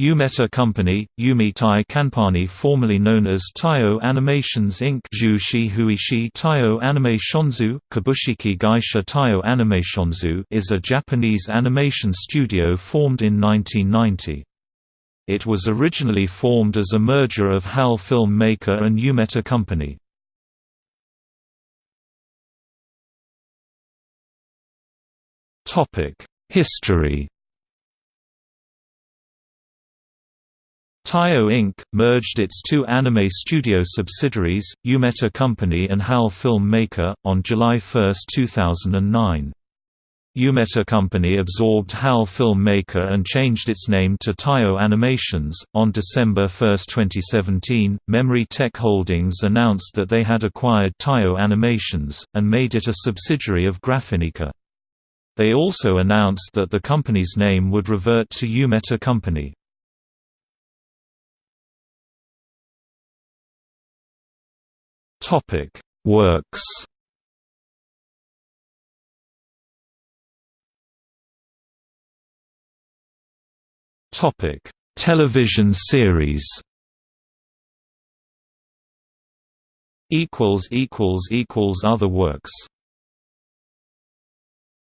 Yumeta Company, Umitai Kanpani formerly known as Taiyo Animations Inc. Jushi Huishi Taiyo Animationzu, Kabushiki Gaisha Taiyo Animationzu is a Japanese animation studio formed in 1990. It was originally formed as a merger of HAL Film Maker and Yumeta Company. History Taiyo Inc. merged its two anime studio subsidiaries, Yumeta Company and HAL Film Maker, on July 1, 2009. Yumeta Company absorbed HAL Film Maker and changed its name to Taiyo Animations. On December 1, 2017, Memory Tech Holdings announced that they had acquired Taiyo Animations, and made it a subsidiary of Graphinica. They also announced that the company's name would revert to Yumeta Company. Topic: Works. Topic: Television series. Equals equals equals other works.